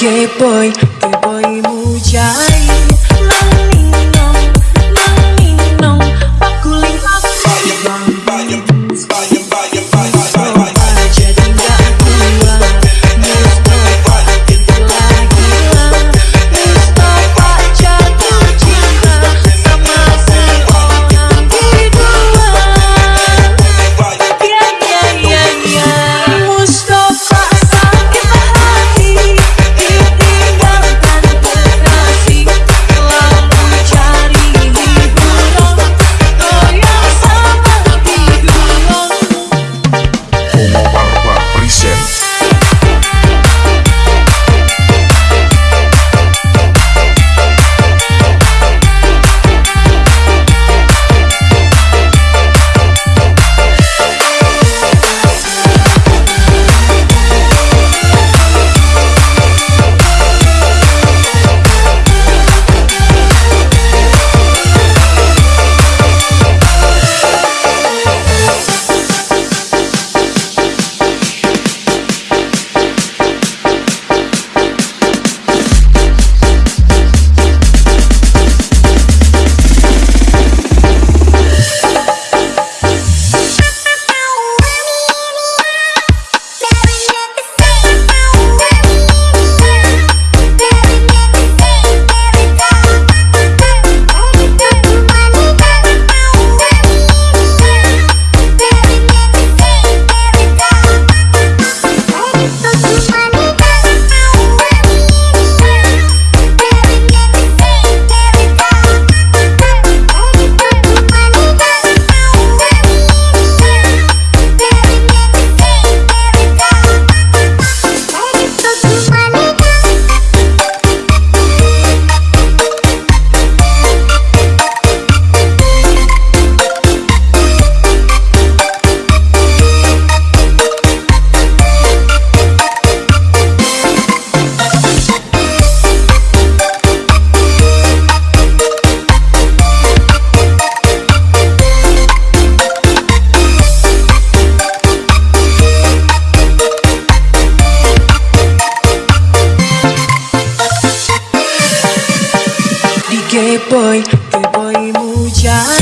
gay boy, boy Yeah.